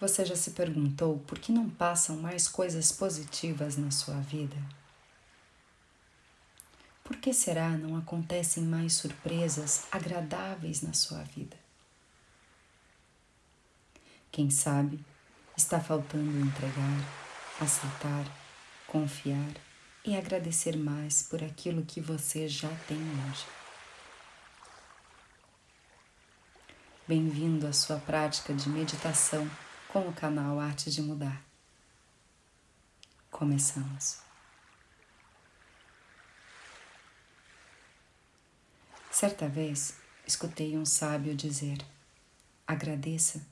Você já se perguntou por que não passam mais coisas positivas na sua vida? Por que será não acontecem mais surpresas agradáveis na sua vida? Quem sabe está faltando entregar, aceitar, confiar e agradecer mais por aquilo que você já tem hoje. Bem-vindo à sua prática de meditação com o canal Arte de Mudar. Começamos. Certa vez escutei um sábio dizer: agradeça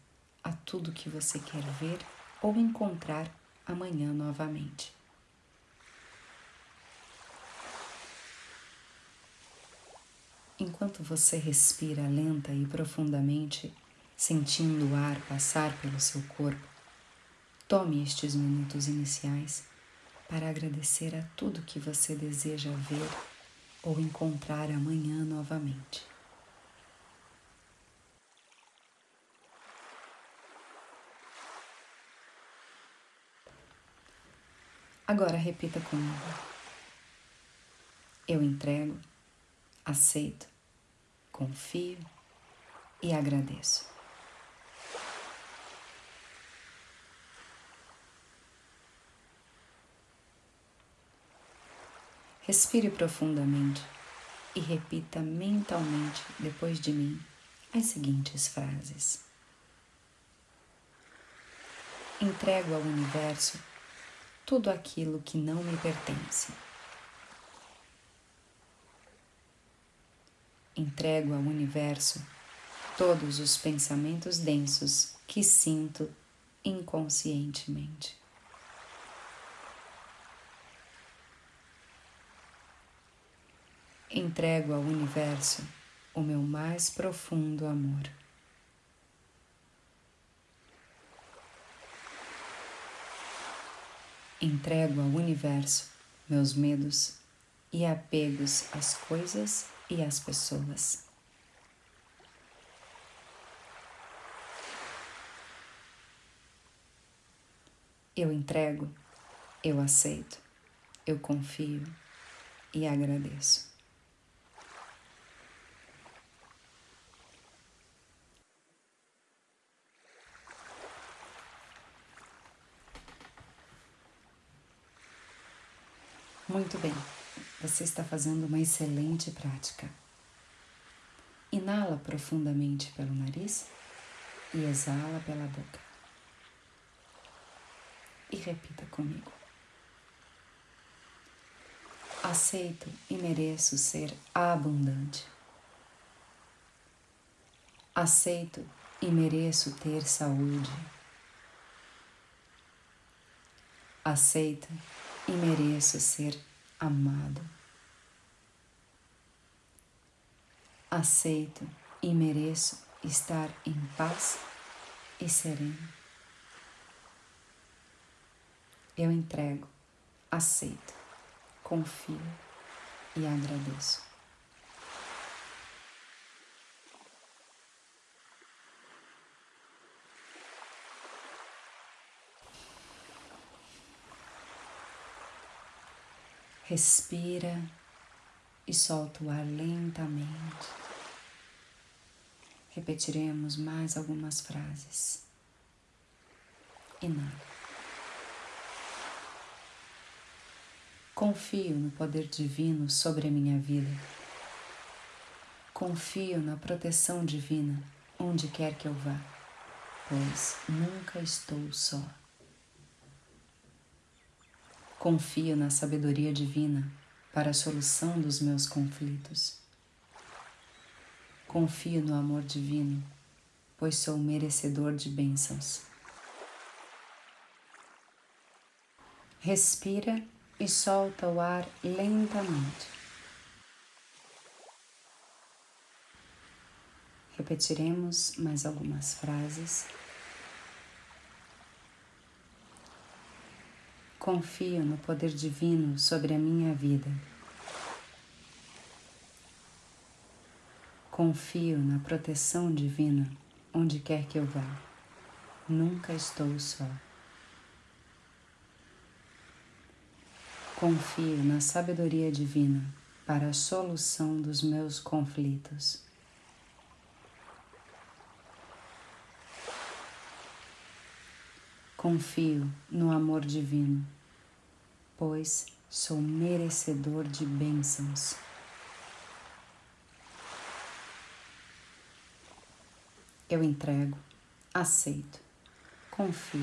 a tudo que você quer ver ou encontrar amanhã novamente. Enquanto você respira lenta e profundamente, sentindo o ar passar pelo seu corpo, tome estes minutos iniciais para agradecer a tudo que você deseja ver ou encontrar amanhã novamente. Agora repita comigo. Eu entrego, aceito, confio e agradeço. Respire profundamente e repita mentalmente depois de mim as seguintes frases: Entrego ao universo tudo aquilo que não me pertence. Entrego ao universo todos os pensamentos densos que sinto inconscientemente. Entrego ao universo o meu mais profundo amor. Entrego ao universo meus medos e apegos às coisas e às pessoas. Eu entrego, eu aceito, eu confio e agradeço. Muito bem, você está fazendo uma excelente prática. Inala profundamente pelo nariz e exala pela boca. E repita comigo. Aceito e mereço ser abundante. Aceito e mereço ter saúde. Aceito e mereço ser amado. Aceito e mereço estar em paz e sereno. Eu entrego, aceito, confio e agradeço. Respira e solta o ar lentamente. Repetiremos mais algumas frases. Inala. Confio no poder divino sobre a minha vida. Confio na proteção divina onde quer que eu vá, pois nunca estou só. Confio na sabedoria divina para a solução dos meus conflitos. Confio no amor divino, pois sou merecedor de bênçãos. Respira e solta o ar lentamente. Repetiremos mais algumas frases. Confio no poder divino sobre a minha vida. Confio na proteção divina onde quer que eu vá, nunca estou só. Confio na sabedoria divina para a solução dos meus conflitos. Confio no amor divino, pois sou merecedor de bênçãos. Eu entrego, aceito, confio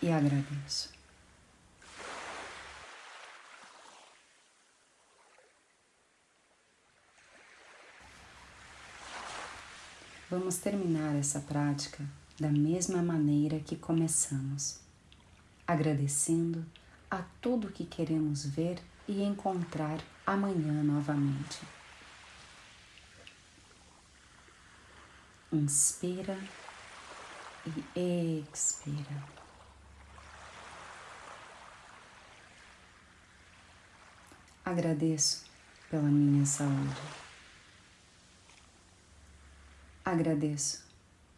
e agradeço. Vamos terminar essa prática da mesma maneira que começamos, agradecendo a tudo que queremos ver e encontrar amanhã novamente. Inspira e expira. Agradeço pela minha saúde. Agradeço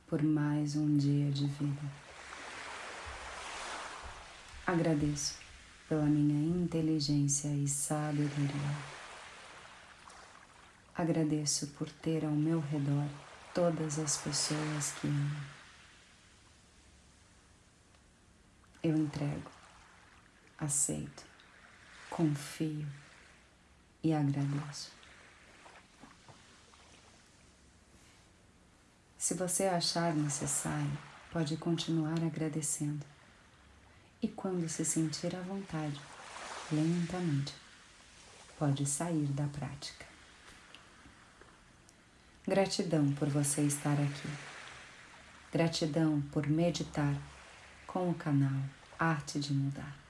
por mais um dia de vida. Agradeço pela minha inteligência e sabedoria. Agradeço por ter ao meu redor todas as pessoas que amo. Eu entrego, aceito, confio e agradeço. Se você achar necessário, pode continuar agradecendo. E quando se sentir à vontade, lentamente, pode sair da prática. Gratidão por você estar aqui. Gratidão por meditar com o canal Arte de Mudar.